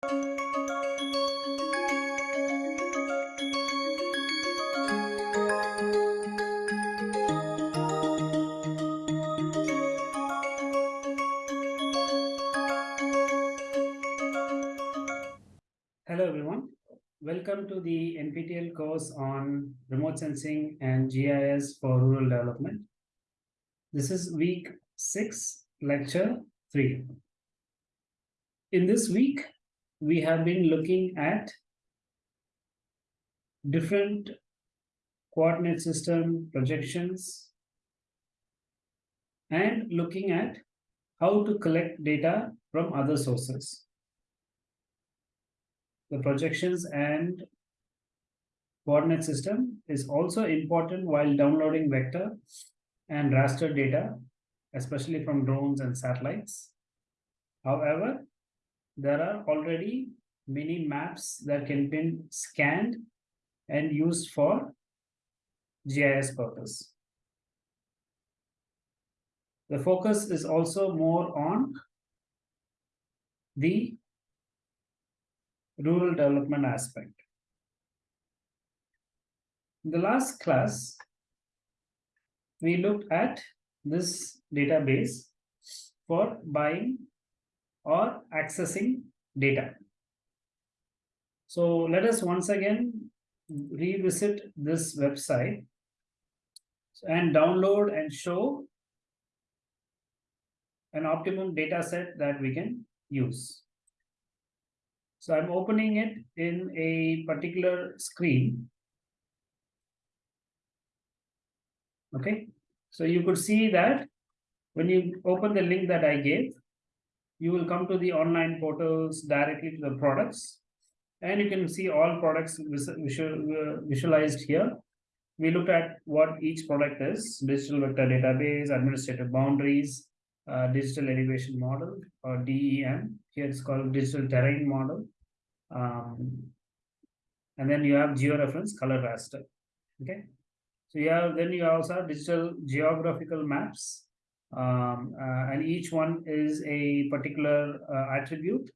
Hello everyone. Welcome to the NPTEL course on remote sensing and GIS for rural development. This is week six, lecture three. In this week, we have been looking at different coordinate system projections and looking at how to collect data from other sources the projections and coordinate system is also important while downloading vector and raster data, especially from drones and satellites. However, there are already many maps that can be scanned and used for GIS purpose. The focus is also more on the rural development aspect. In the last class, we looked at this database for buying or accessing data. So let us once again revisit this website and download and show an optimum data set that we can use. So I'm opening it in a particular screen. Okay, so you could see that when you open the link that I gave, you will come to the online portals directly to the products and you can see all products visual, visualized here. We looked at what each product is, digital vector database, administrative boundaries, uh, digital elevation model or DEM. Here it's called digital terrain model. Um, and then you have georeference color raster. Okay. So you have then you also have digital geographical maps. Um, uh, and each one is a particular uh, attribute.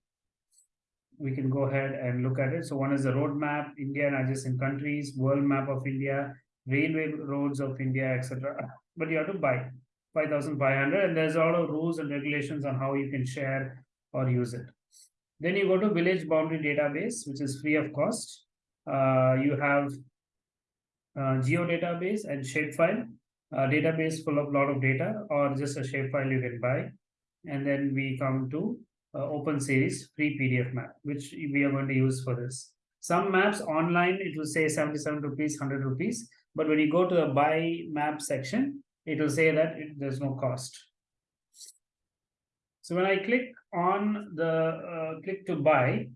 We can go ahead and look at it. So one is the road map, India and adjacent countries, world map of India, railway roads of India, etc. But you have to buy 5,500 and there's a lot of rules and regulations on how you can share or use it. Then you go to village boundary database, which is free of cost. Uh, you have uh, geo database and shapefile uh, database full of lot of data or just a shapefile you can buy. And then we come to uh, open series free PDF map, which we are going to use for this. Some maps online, it will say 77 rupees, 100 rupees. But when you go to the buy map section, it will say that it, there's no cost. So when I click on the uh, click to buy,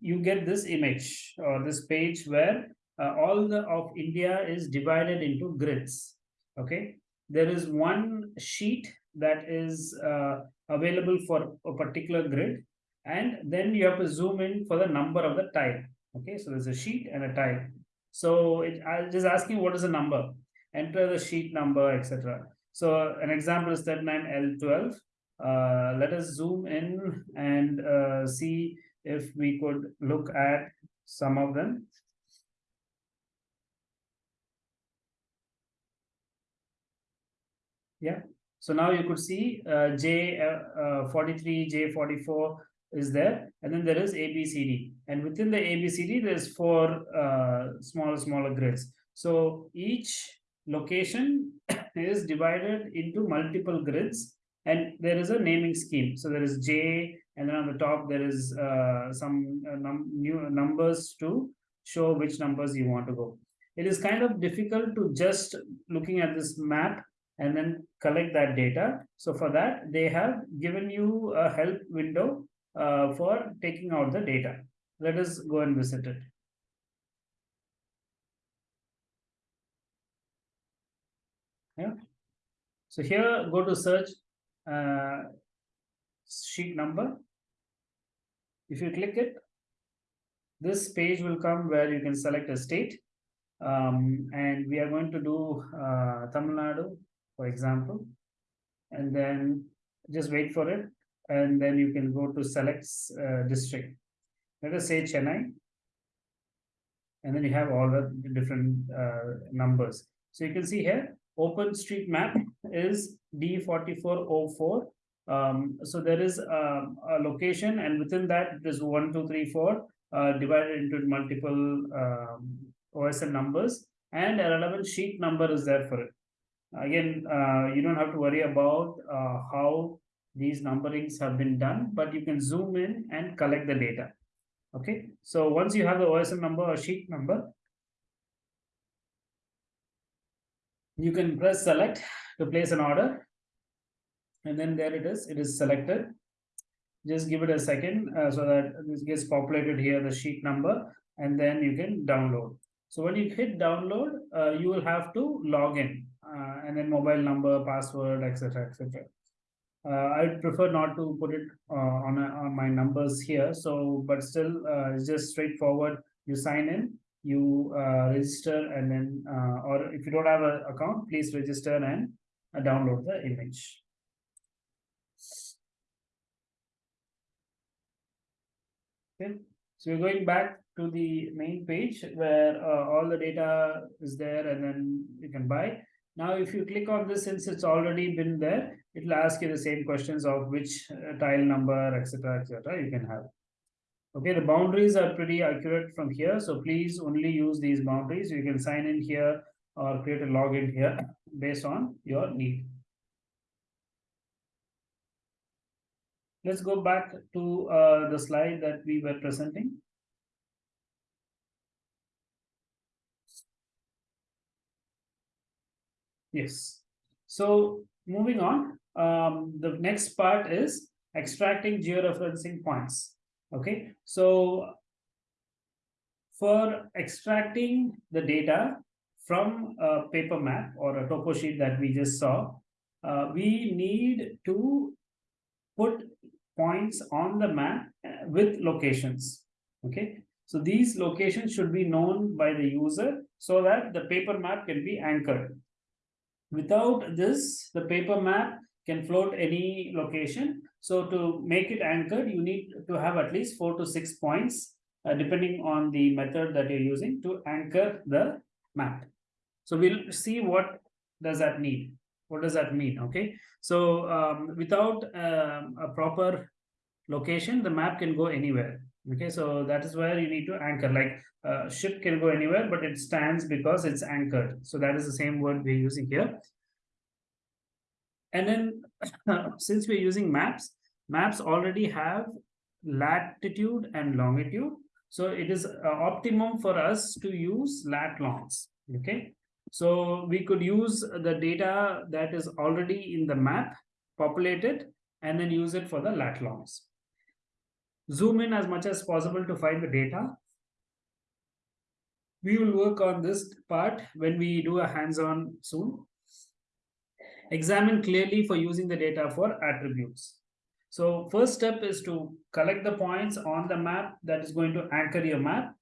you get this image or this page where uh, all the of India is divided into grids. Okay, there is one sheet that is uh, available for a particular grid, and then you have to zoom in for the number of the tile. Okay, so there's a sheet and a tile. So it I'm just asking what is the number, enter the sheet number, etc. So an example is 39L12 uh, let us zoom in and uh, see if we could look at some of them. Yeah, so now you could see uh, J43, uh, uh, J44 is there, and then there is ABCD. And within the ABCD, there's four uh, smaller, smaller grids. So each location is divided into multiple grids and there is a naming scheme. So there is J, and then on the top there is uh, some uh, num new numbers to show which numbers you want to go. It is kind of difficult to just looking at this map and then collect that data. So for that, they have given you a help window uh, for taking out the data. Let us go and visit it. Yeah. So here, go to search uh, sheet number. If you click it, this page will come where you can select a state. Um, and we are going to do uh, Tamil Nadu, for example. And then just wait for it. And then you can go to select uh, district. let us say Chennai. And then you have all the different uh, numbers. So you can see here, OpenStreetMap is D4404. Um, so there is um, a location and within that is one, two, three, four, uh, divided into multiple um, OSM numbers and a relevant sheet number is there for it. Again, uh, you don't have to worry about uh, how these numberings have been done, but you can zoom in and collect the data. Okay, so once you have the OSM number or sheet number, you can press select to place an order. And then there it is, it is selected. Just give it a second uh, so that this gets populated here, the sheet number, and then you can download. So when you hit download, uh, you will have to log in and then mobile number, password, etc. etc. Uh, I prefer not to put it uh, on, a, on my numbers here. So, but still, uh, it's just straightforward. You sign in, you uh, register, and then, uh, or if you don't have an account, please register and uh, download the image. Okay, so you're going back to the main page where all the data is there, and then you can buy. Now, if you click on this, since it's already been there, it will ask you the same questions of which uh, tile number, etc., etc. you can have. Okay, the boundaries are pretty accurate from here. So please only use these boundaries. You can sign in here or create a login here based on your need. Let's go back to uh, the slide that we were presenting. Yes. So moving on, um, the next part is extracting georeferencing points. Okay, so for extracting the data from a paper map or a topo sheet that we just saw, uh, we need to put points on the map uh, with locations. Okay, so these locations should be known by the user so that the paper map can be anchored. Without this, the paper map can float any location. So to make it anchored, you need to have at least four to six points, uh, depending on the method that you're using to anchor the map. So we'll see what does that need. What does that mean? Okay. So um, without um, a proper location, the map can go anywhere. Okay. So that is where you need to anchor like uh, ship can go anywhere, but it stands because it's anchored. So that is the same word we're using here. And then since we're using maps, maps already have latitude and longitude. So it is uh, optimum for us to use lat longs. Okay. So we could use the data that is already in the map, populate it, and then use it for the lat longs. Zoom in as much as possible to find the data we will work on this part when we do a hands-on soon. Examine clearly for using the data for attributes. So first step is to collect the points on the map that is going to anchor your map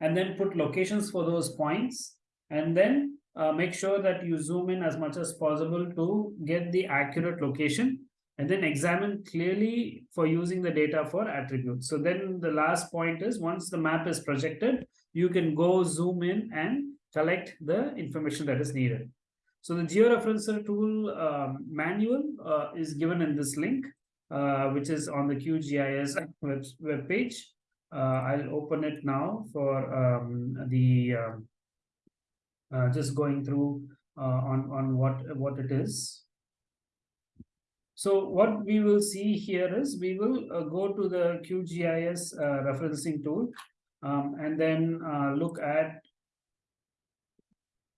and then put locations for those points and then uh, make sure that you zoom in as much as possible to get the accurate location and then examine clearly for using the data for attributes. So then the last point is once the map is projected, you can go zoom in and collect the information that is needed. So the georeferencer tool um, manual uh, is given in this link, uh, which is on the QGIS web, web page. Uh, I'll open it now for um, the um, uh, just going through uh, on on what what it is. So what we will see here is we will uh, go to the QGIS referencing tool um, and then uh, look at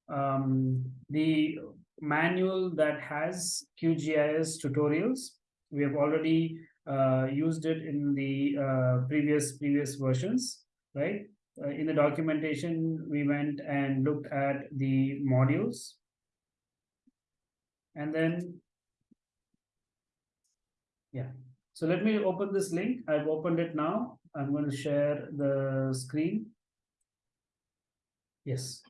um, the manual that has QGIS tutorials. We have already uh, used it in the uh, previous previous versions, right? Uh, in the documentation, we went and looked at the modules. And then, yeah. So let me open this link. I've opened it now. I'm going to share the screen. Yes.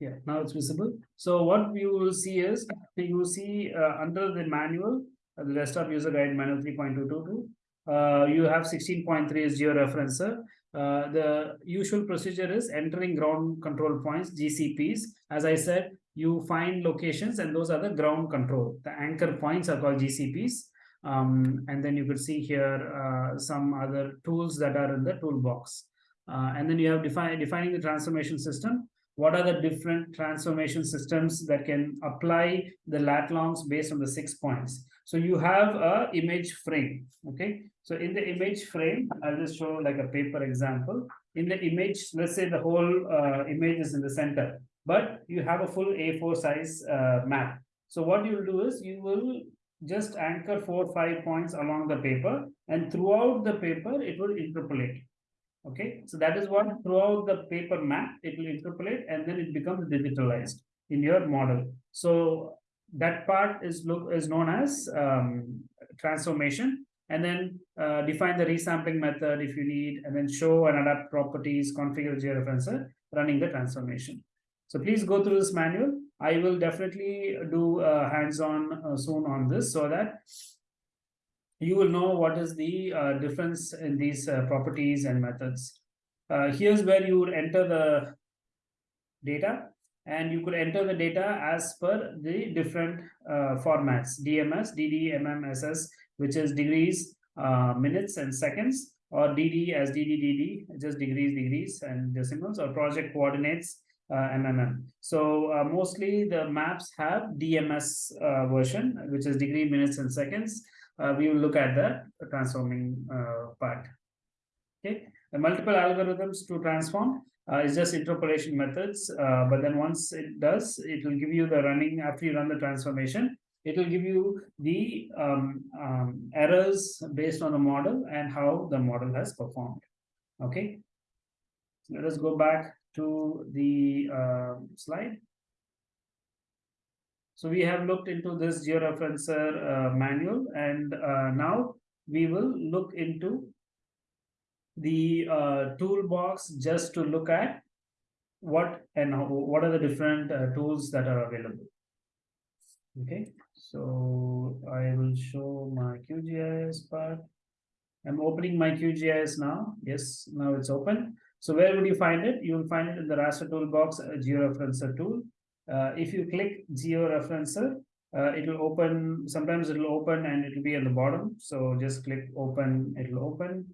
Yeah, now it's visible. So what you will see is you see uh, under the manual, uh, the desktop user guide manual 3.222, uh, you have sixteen point three is georeferencer. Uh, the usual procedure is entering ground control points, GCPs. As I said, you find locations and those are the ground control. The anchor points are called GCPs. Um, and then you could see here uh, some other tools that are in the toolbox. Uh, and then you have define, defining the transformation system. What are the different transformation systems that can apply the lat longs based on the six points? So you have a image frame, okay? So in the image frame, I'll just show like a paper example. In the image, let's say the whole uh, image is in the center, but you have a full A4 size uh, map. So what you'll do is you will just anchor four, five points along the paper and throughout the paper, it will interpolate. Okay, so that is what throughout the paper map, it will interpolate and then it becomes digitalized in your model. So that part is look is known as um, transformation and then uh, define the resampling method if you need and then show and adapt properties configure georeferencer running the transformation so please go through this manual i will definitely do uh, hands-on uh, soon on this so that you will know what is the uh, difference in these uh, properties and methods. Uh, here's where you would enter the data and you could enter the data as per the different uh, formats dms dd mm ss which is degrees minutes and seconds or dd as dd dd just degrees degrees and decimals or project coordinates mmm so uh, mostly the maps have dms uh, version which is degree minutes and seconds we will look at the transforming part okay the multiple algorithms to transform uh, is just interpolation methods. Uh, but then once it does, it will give you the running after you run the transformation. It will give you the um, um, errors based on the model and how the model has performed. Okay. Let us go back to the uh, slide. So we have looked into this georeferencer uh, manual and uh, now we will look into the uh, toolbox just to look at what and how, what are the different uh, tools that are available. Okay, so I will show my QGIS part. I'm opening my QGIS now. Yes, now it's open. So where would you find it? You will find it in the raster toolbox, uh, georeferencer tool. Uh, if you click georeferencer, uh, it will open, sometimes it will open and it will be at the bottom. So just click open, it will open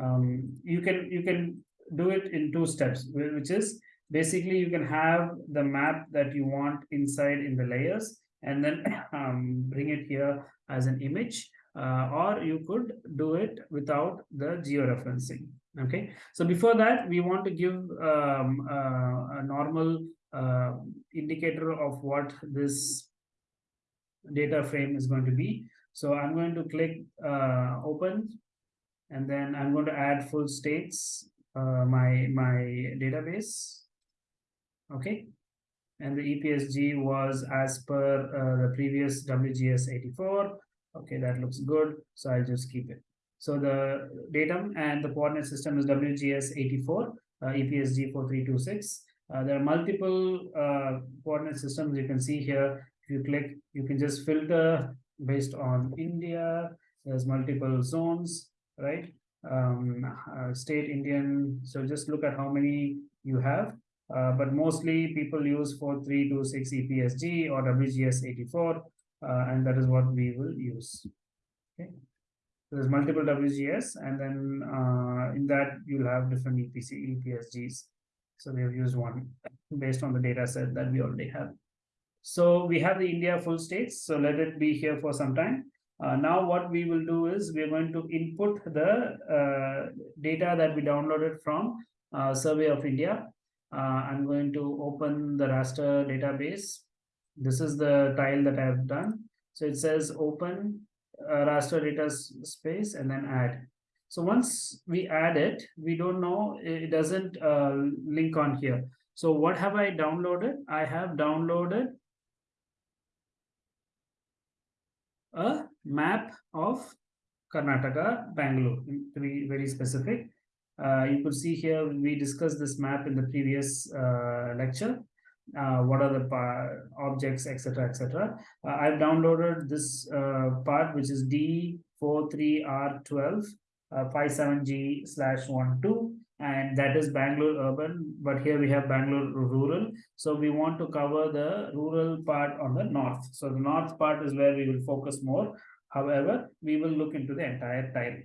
um, you can you can do it in two steps which is basically you can have the map that you want inside in the layers and then um, bring it here as an image uh, or you could do it without the georeferencing okay so before that we want to give um, uh, a normal uh, indicator of what this data frame is going to be so i'm going to click uh, open and then I'm going to add full states, uh, my, my database. Okay. And the EPSG was as per uh, the previous WGS 84. Okay, that looks good. So I'll just keep it. So the datum and the coordinate system is WGS 84, uh, EPSG 4326. Uh, there are multiple uh, coordinate systems you can see here. If you click, you can just filter based on India. There's multiple zones right? Um, uh, state Indian, so just look at how many you have. Uh, but mostly people use 4326 EPSG or WGS 84, uh, and that is what we will use. Okay. There's multiple WGS, and then uh, in that you'll have different EPC EPSGs. So we have used one based on the data set that we already have. So we have the India full states. So let it be here for some time. Uh, now what we will do is we're going to input the uh, data that we downloaded from uh, Survey of India. Uh, I'm going to open the raster database. This is the tile that I've done. So it says open raster data space and then add. So once we add it, we don't know, it doesn't uh, link on here. So what have I downloaded? I have downloaded a map of Karnataka, Bangalore, to be very specific. Uh, you could see here, we discussed this map in the previous uh, lecture. Uh, what are the objects, etc., etc. Uh, I've downloaded this uh, part, which is D 43R12 uh, 57G slash 12 and that is Bangalore urban, but here we have Bangalore rural. So we want to cover the rural part on the north. So the north part is where we will focus more. However, we will look into the entire tile.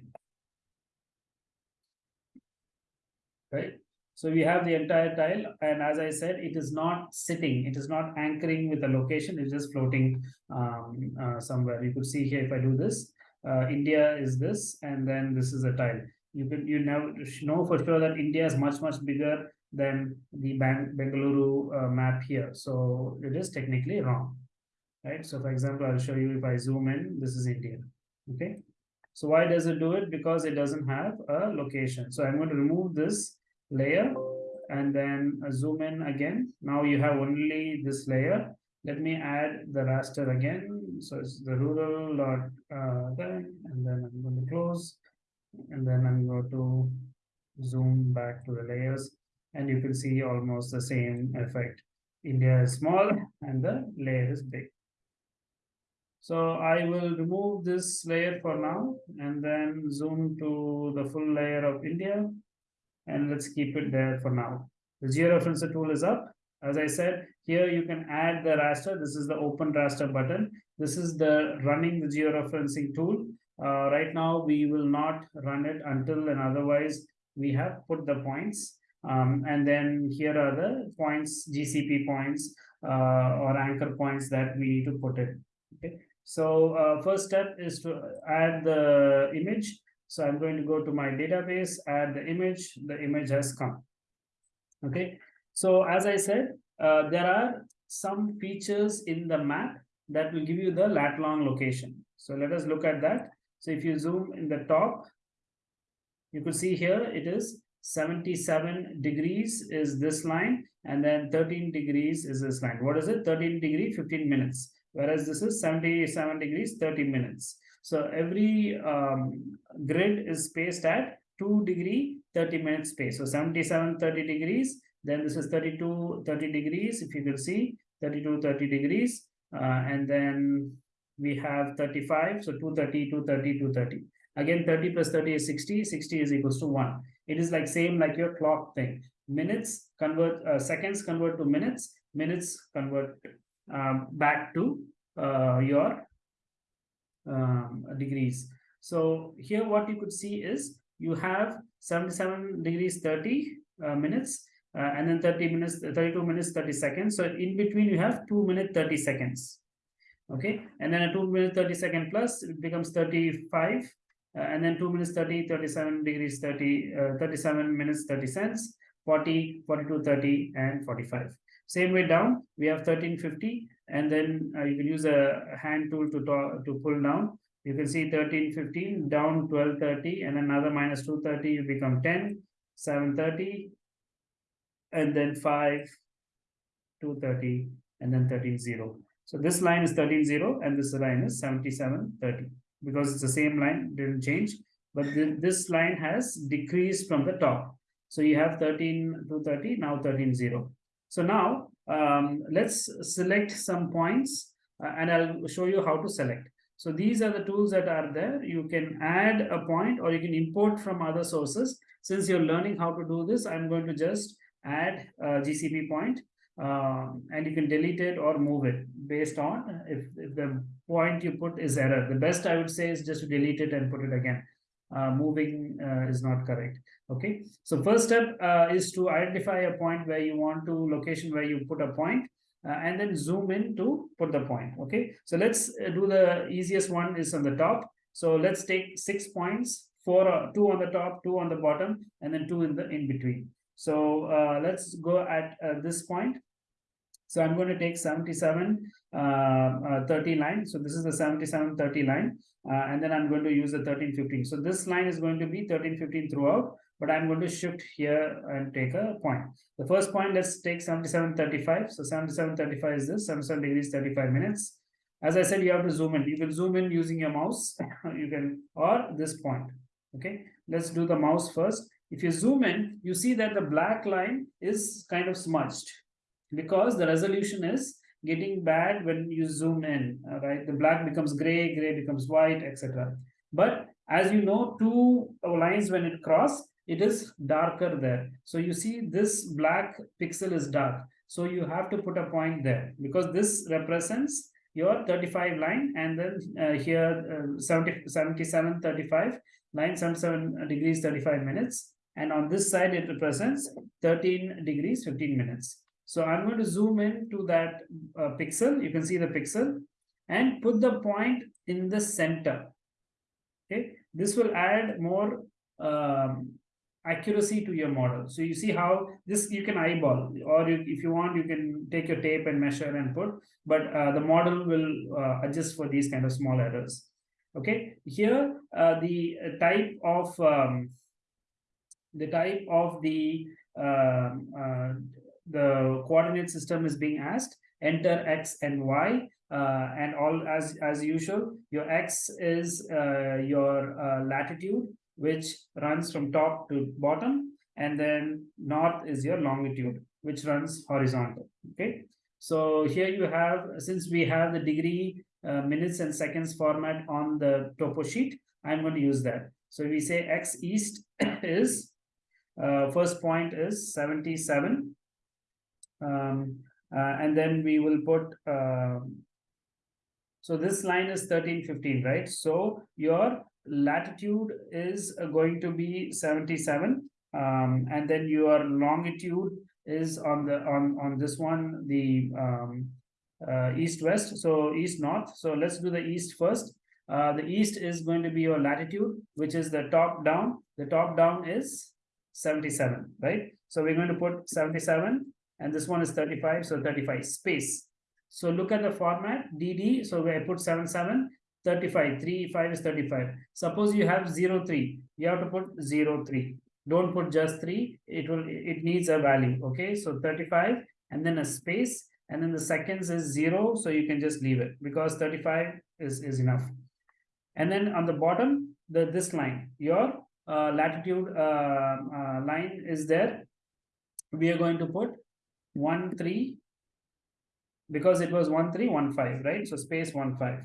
Right? So we have the entire tile, and as I said, it is not sitting, it is not anchoring with the location, it's just floating um, uh, somewhere. You could see here if I do this, uh, India is this, and then this is a tile. You can you know know for sure that India is much much bigger than the Bang Bengaluru uh, map here, so it is technically wrong, right? So for example, I'll show you if I zoom in, this is India, okay? So why does it do it? Because it doesn't have a location. So I'm going to remove this layer and then zoom in again. Now you have only this layer. Let me add the raster again. So it's the rural dot uh, and then I'm going to close, and then I'm going to zoom back to the layers, and you can see almost the same effect. India is small and the layer is big. So I will remove this layer for now and then zoom to the full layer of India and let's keep it there for now. The georeferencer tool is up. As I said, here you can add the raster. This is the open raster button. This is the running the georeferencing tool. Uh, right now, we will not run it until and otherwise we have put the points. Um, and then here are the points, GCP points uh, or anchor points that we need to put in. Okay. So uh, first step is to add the image. So I'm going to go to my database, add the image, the image has come. Okay, so as I said, uh, there are some features in the map that will give you the lat long location. So let us look at that. So if you zoom in the top, you could see here it is 77 degrees is this line and then 13 degrees is this line. What is it? 13 degree, 15 minutes. Whereas this is 77 degrees, 30 minutes. So every um, grid is spaced at 2 degree 30 minute space. So 77, 30 degrees. Then this is 32, 30 degrees. If you can see 32, 30 degrees. Uh, and then we have 35. So 230, 230, 230. Again, 30 plus 30 is 60. 60 is equals to 1. It is like same like your clock thing. Minutes convert, uh, seconds convert to minutes. Minutes convert um, back to uh, your um, degrees. So here what you could see is you have 77 degrees 30 uh, minutes uh, and then 30 minutes 32 minutes 30 seconds. So in between you have 2 minute 30 seconds. Okay? And then a 2 minute 30 second plus it becomes 35 uh, and then 2 minutes 30 37 degrees 30 uh, 37 minutes 30 cents 40 42 30 and 45 same way down we have 1350 and then uh, you can use a hand tool to to pull down. You can see 13 15 down 1230 and another minus 230 you become 10 730 and then 5 230 and then 13 0 so this line is 13 0 and this line is 77 30 because it's the same line didn't change. But th this line has decreased from the top. So you have 13 to 30 now 13 0 so now um, let's select some points uh, and I'll show you how to select. So these are the tools that are there. You can add a point or you can import from other sources. Since you're learning how to do this, I'm going to just add a GCP point um, and you can delete it or move it based on if, if the point you put is error. The best I would say is just to delete it and put it again. Uh, moving uh, is not correct. Okay? So first step uh, is to identify a point where you want to location where you put a point, uh, and then zoom in to put the point. Okay? So let's uh, do the easiest one is on the top. So let's take six points four uh, two on the top two on the bottom and then two in the in between. So let's go at this point so i'm going to take 77 uh, uh, 30 line so this is the 77 30 line uh, and then i'm going to use the 13 15 so this line is going to be 13 15 throughout but I'm going to shift here and take a point. The first point, let's take 77, 35. So 77, 35 is this, 77 degrees, 35 minutes. As I said, you have to zoom in. You can zoom in using your mouse. you can, or this point. Okay, let's do the mouse first. If you zoom in, you see that the black line is kind of smudged because the resolution is getting bad when you zoom in, right? The black becomes gray, gray becomes white, etc. But as you know, two lines when it cross, it is darker there. So you see this black pixel is dark. So you have to put a point there because this represents your 35 line and then uh, here uh, 70, 77, 35, line 77 degrees, 35 minutes. And on this side, it represents 13 degrees, 15 minutes. So I'm going to zoom in to that uh, pixel. You can see the pixel and put the point in the center. Okay, this will add more um, accuracy to your model. So you see how this you can eyeball, or you, if you want, you can take your tape and measure and put, but uh, the model will uh, adjust for these kind of small errors. Okay, here uh, the type of um, the type of the um, uh, the coordinate system is being asked. Enter x and y, uh, and all as as usual. Your x is uh, your latitude, which runs from top to bottom and then north is your longitude which runs horizontal okay so here you have since we have the degree uh, minutes and seconds format on the topo sheet i'm going to use that so we say x east is uh, first point is 77 um, uh, and then we will put um, so this line is 13 15 right? So your latitude is uh, going to be 77 um, and then your longitude is on the on on this one the um, uh, east west so east north so let's do the east first. Uh, the east is going to be your latitude which is the top down. The top down is 77 right? So we're going to put 77 and this one is 35 so 35 space. So look at the format dd so I put 77 35 3 5 is 35 suppose you have 0 3 you have to put 0 3 don't put just 3 it will it needs a value okay? So 35 and then a space and then the seconds is 0 so you can just leave it because 35 is is enough. And then on the bottom the this line your uh, latitude uh, uh, line is there. We are going to put 1 3 because it was 1 3 1 5 right so space 1 5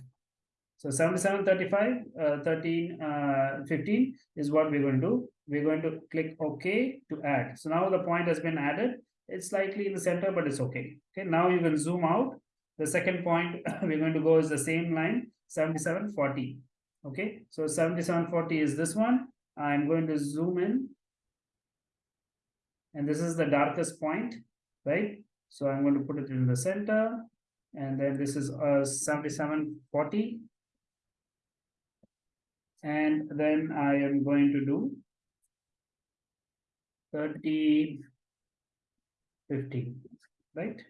so 77, 35, uh, 13, uh, 15 is what we're going to do. We're going to click OK to add. So now the point has been added. It's slightly in the center, but it's okay. Okay, now you can zoom out. The second point we're going to go is the same line, 77, 40. Okay, so 77, 40 is this one. I'm going to zoom in. And this is the darkest point, right? So I'm going to put it in the center. And then this is uh, 77, 40 and then I am going to do 30, 50, right?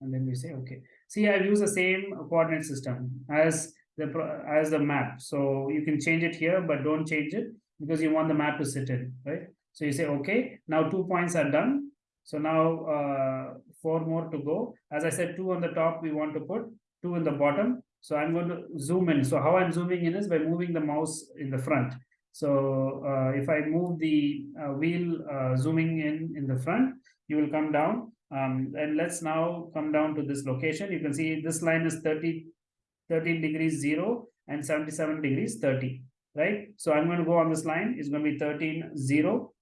And then we say, okay. See, I've used the same coordinate system as the as the map. So you can change it here, but don't change it because you want the map to sit in, right? So you say, okay, now two points are done. So now uh, four more to go. As I said, two on the top, we want to put two in the bottom. So I'm going to zoom in. So how I'm zooming in is by moving the mouse in the front. So uh, if I move the uh, wheel uh, zooming in in the front, you will come down. Um, and let's now come down to this location. You can see this line is 30, 13 degrees 0 and 77 degrees 30, right? So I'm going to go on this line. It's going to be 13, 0.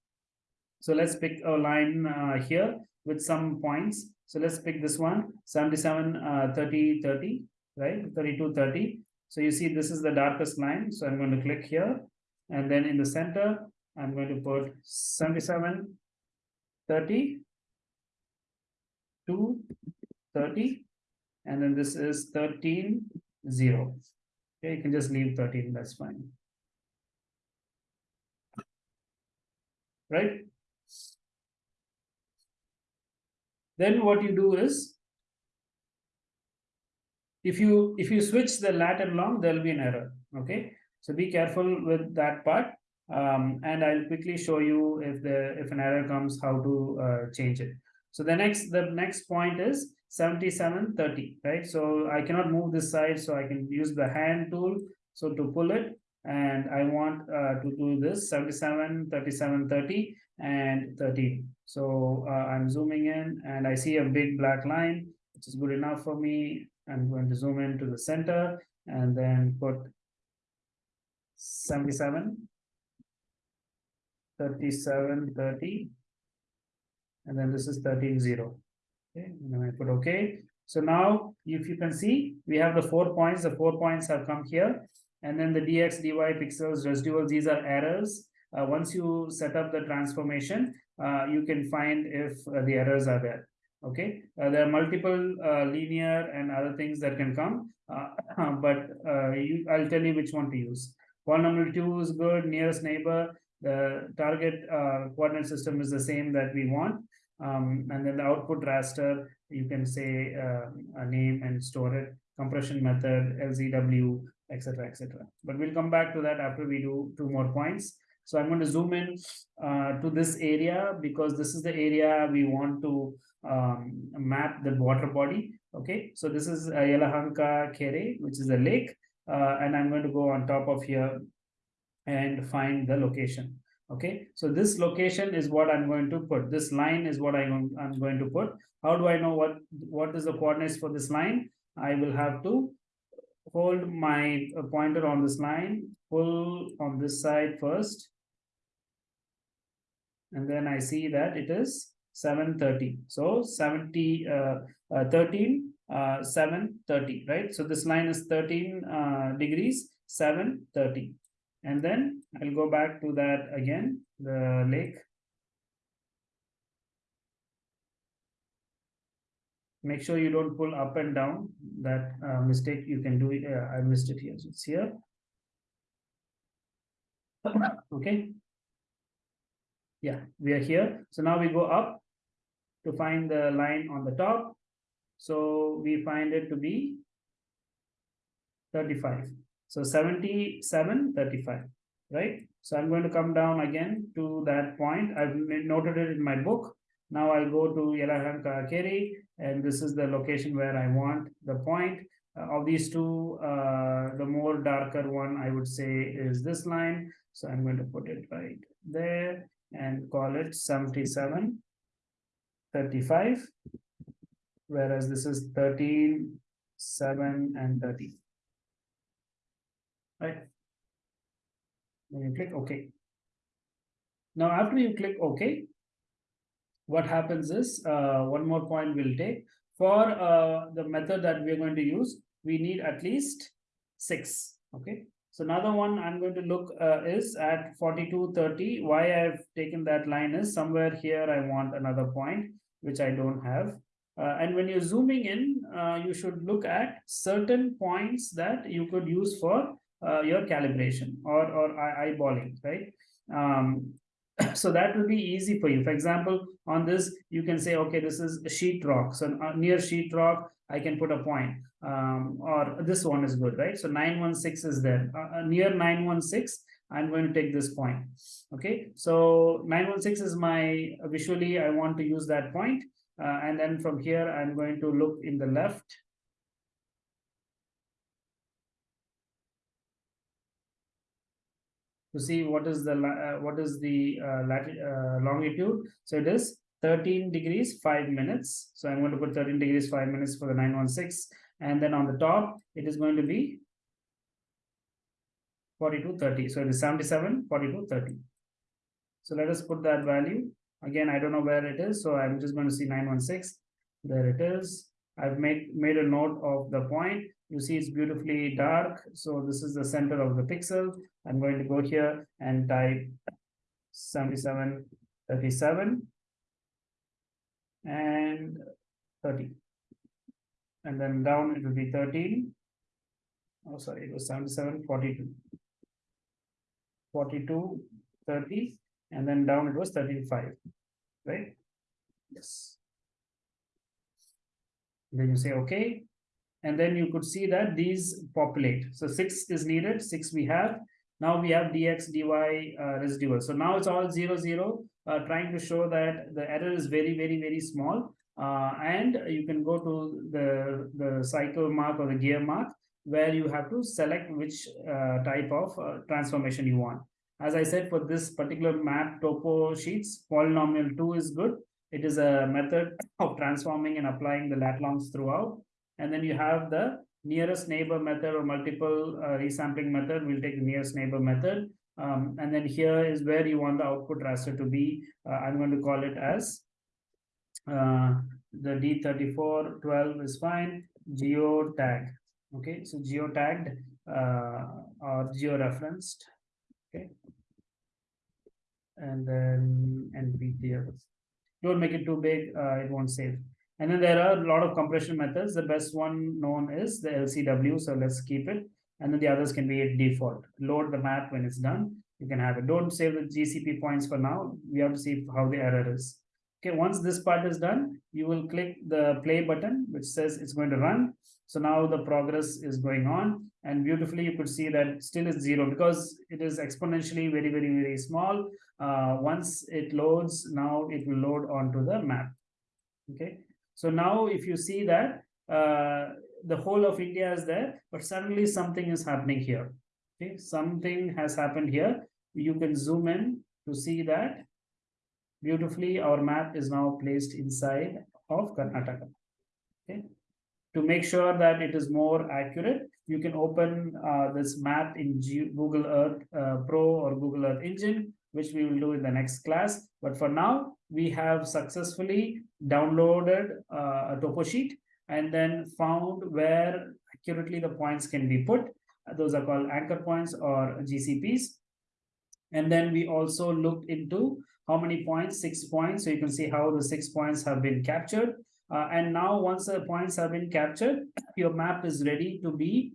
So let's pick a line uh, here with some points. So let's pick this one, 77, uh, 30, 30 right? 32 30 so you see this is the darkest line. So i'm going to click here. And then in the center i'm going to put 77 30 2 30 and then this is 13 0 okay you can just leave 13 that's fine. Right then what you do is if you if you switch the lat and long there will be an error okay? So be careful with that part um, and i'll quickly show you if the if an error comes how to uh, change it. So the next the next point is 77 30 right? So i cannot move this side so i can use the hand tool so to pull it and i want uh, to do this 77 37 30 and 13 so uh, i'm zooming in and i see a big black line which is good enough for me. I'm going to zoom into the center and then put 77 37 30 and then this is 13 0 okay and then i put okay so now if you can see we have the four points. The four points have come here and then the dx dy pixels residuals these are errors uh, once you set up the transformation uh, you can find if uh, the errors are there okay? Uh, there are multiple uh, linear and other things that can come but you, i'll tell you which one to use. Polynomial 2 is good nearest neighbor the target coordinate system is the same that we want um, and then the output raster you can say a name and store it compression method lzw etc etc but we'll come back to that after we do two more points so i'm going to zoom in uh, to this area because this is the area we want to um, map the water body okay? So this is uh, Yelahanka Kere which is a lake uh, and i'm going to go on top of here and find the location okay? So this location is what i'm going to put. This line is what i'm, I'm going to put. How do i know what what is the coordinates for this line? I will have to hold my pointer on this line pull on this side first and then i see that it is 730 so 70 uh, uh 13 uh 730 right so this line is 13 uh, degrees 730 and then I'll go back to that again, the lake. Make sure you don't pull up and down that uh, mistake you can do. it. Uh, I missed it here. So it's here. okay. Yeah, we are here. So now we go up to find the line on the top. So we find it to be 35. So 77, 35, right? So I'm going to come down again to that point. I've noted it in my book. Now I'll go to Yelahanka Keri, and this is the location where I want the point. Uh, of these two, uh, the more darker one I would say is this line. So I'm going to put it right there and call it 77, 35, whereas this is 13, 7, and 30 right? Then you click OK. Now, after you click OK, what happens is uh, one more point we'll take for uh, the method that we're going to use. We need at least six. Okay. So another one I'm going to look uh, is at 4230. Why I've taken that line is somewhere here I want another point, which I don't have. Uh, and when you're zooming in, uh, you should look at certain points that you could use for uh, your calibration or or eyeballing right um, so that will be easy for you for example on this you can say okay this is sheet rock so uh, near sheet rock i can put a point um, or this one is good right so 916 is there uh, uh near 916 i'm going to take this point okay so 916 is my visually i want to use that point, uh, and then from here i'm going to look in the left to see what is the uh, what is the uh, uh, longitude. So it is 13 degrees 5 minutes. So I'm going to put 13 degrees 5 minutes for the 916. And then on the top, it is going to be 4230. So it is 77, 4230. So let us put that value. Again, I don't know where it is. So I'm just going to see 916. There it is. I've made, made a note of the point. You see it's beautifully dark. So this is the center of the pixel. I'm going to go here and type 77, 37 and 30. And then down it will be 13. Oh, sorry, it was 77, 42. 42, 30, and then down it was 35, right? Yes. Then you say, okay, and then you could see that these populate. So six is needed, six we have. Now we have dx, dy uh, residual. So now it's all zero, zero, uh, trying to show that the error is very, very, very small. Uh, and you can go to the, the cycle mark or the gear mark where you have to select which uh, type of uh, transformation you want. As I said, for this particular map topo sheets, polynomial 2 is good. It is a method of transforming and applying the lat longs throughout and then you have the nearest neighbor method or multiple uh, resampling method, we'll take the nearest neighbor method. Um, and then here is where you want the output raster to be. Uh, I'm going to call it as uh, the D3412 is fine, geo tag. Okay, so geo tagged uh, or geo referenced. Okay. And then NPTEL. Don't make it too big, uh, it won't save. And then there are a lot of compression methods. The best one known is the LZW. So let's keep it. And then the others can be a default. Load the map when it's done. You can have it. Don't save the GCP points for now. We have to see how the error is. Okay, once this part is done, you will click the play button, which says it's going to run. So now the progress is going on and beautifully you could see that still is zero because it is exponentially very, very, very small. Uh, once it loads, now it will load onto the map. Okay, so now if you see that uh, the whole of India is there, but suddenly something is happening here. Okay, something has happened here. You can zoom in to see that beautifully our map is now placed inside of Karnataka. Okay, to make sure that it is more accurate, you can open uh, this map in G Google Earth uh, Pro or Google Earth Engine, which we will do in the next class. But for now, we have successfully downloaded uh, a topo sheet and then found where accurately the points can be put. Those are called anchor points or GCPs. And then we also looked into how many points, six points. So you can see how the six points have been captured. Uh, and now once the points have been captured, your map is ready to be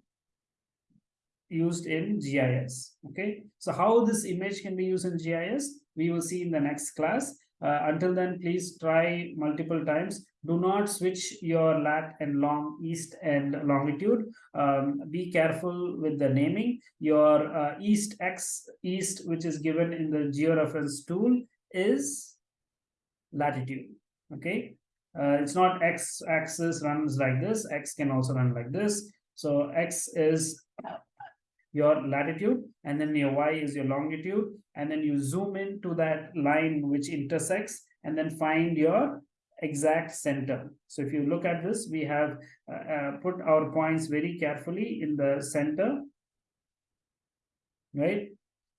used in GIS. Okay, so how this image can be used in GIS, we will see in the next class. Uh, until then, please try multiple times. Do not switch your lat and long east and longitude. Um, be careful with the naming. Your uh, east x east, which is given in the georeference tool, is latitude. Okay, uh, it's not x axis runs like this. X can also run like this. So x is your latitude and then your y is your longitude and then you zoom into that line which intersects and then find your exact center so if you look at this we have uh, uh, put our points very carefully in the center right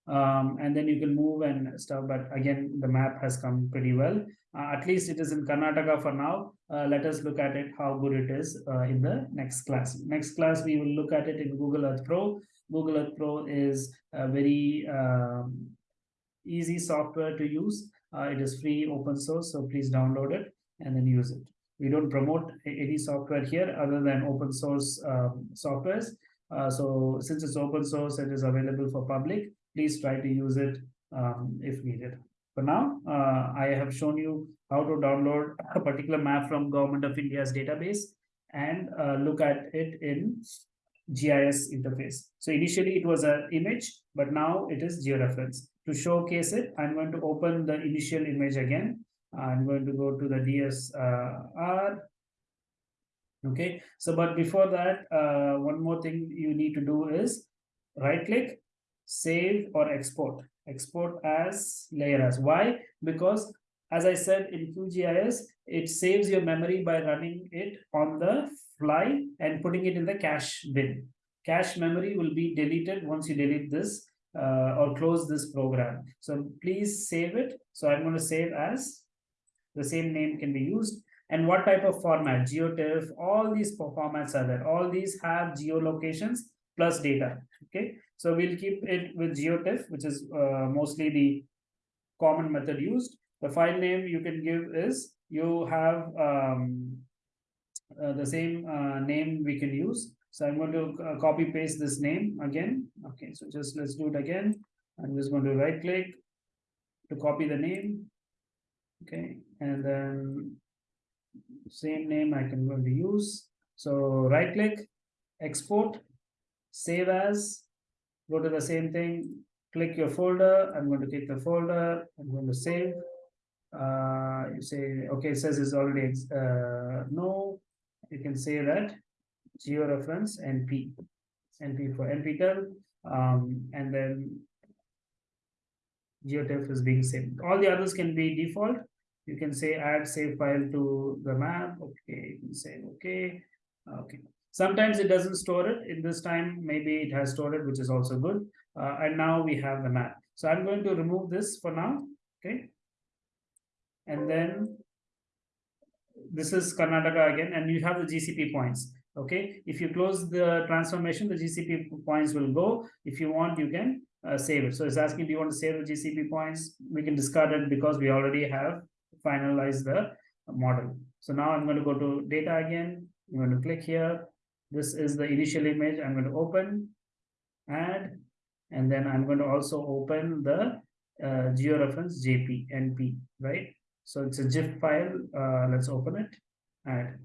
um, and then you can move and stuff but again the map has come pretty well uh, at least it is in Karnataka for now uh, let us look at it how good it is uh, in the next class next class we will look at it in Google Earth Pro Google Earth Pro is a very um, easy software to use. Uh, it is free, open source, so please download it and then use it. We don't promote any software here other than open source um, softwares. Uh, so since it's open source, it is available for public. Please try to use it um, if needed. For now, uh, I have shown you how to download a particular map from Government of India's database and uh, look at it in GIS interface. So initially it was an image, but now it is georeference. To showcase it, I'm going to open the initial image again. I'm going to go to the DSR. Okay, so but before that, uh, one more thing you need to do is right click, save or export. Export as layer as. Why? Because as I said in QGIS, it saves your memory by running it on the fly and putting it in the cache bin. Cache memory will be deleted once you delete this uh, or close this program. So please save it. So I'm going to save as the same name can be used. And what type of format? GeoTIFF, all these formats are there. All these have geolocations plus data. Okay, so we'll keep it with GeoTIFF, which is uh, mostly the common method used. The file name you can give is you have um, uh, the same uh, name we can use. So I'm going to uh, copy paste this name again. Okay, so just let's do it again. I'm just going to right click to copy the name. Okay, and then same name I can going to use. So right click, export, save as, go to the same thing, click your folder. I'm going to take the folder. I'm going to save. Uh, you say, okay, it says it's already, uh, no, you can say that georeference np np for nptel um, and then geotiff is being saved all the others can be default you can say add save file to the map okay you can say okay okay Sometimes it doesn't store it. In this time, maybe it has stored it, which is also good. Uh, and now we have the map. So I'm going to remove this for now, okay? And then this is Karnataka again, and you have the GCP points. Okay, if you close the transformation, the GCP points will go. If you want, you can uh, save it. So it's asking, do you want to save the GCP points? We can discard it because we already have finalized the model. So now I'm going to go to data again. I'm going to click here. This is the initial image. I'm going to open, add, and then I'm going to also open the uh, georeference JP NP, right? So it's a GIF file. Uh, let's open it, add,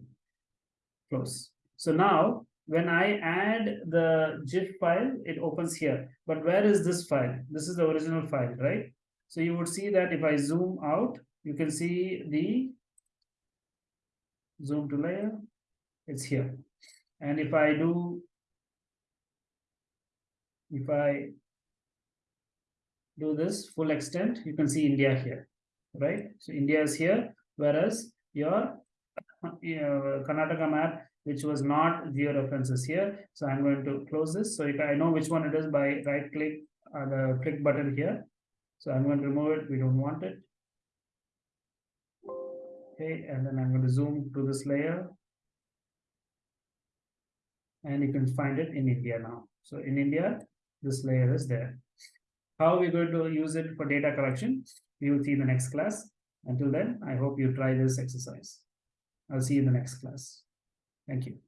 close. So now when I add the GIF file, it opens here. But where is this file? This is the original file, right? So you would see that if I zoom out, you can see the zoom to layer, it's here. And if I do, if I do this full extent, you can see India here, right? So India is here, whereas your Karnataka map, which was not georeferences here. So I'm going to close this. So if I know which one it is by right click uh, the click button here. So I'm going to remove it. We don't want it. Okay, and then I'm going to zoom to this layer. And you can find it in India now. So in India, this layer is there. How we're going to use it for data collection, we will see in the next class. Until then, I hope you try this exercise. I'll see you in the next class. Thank you.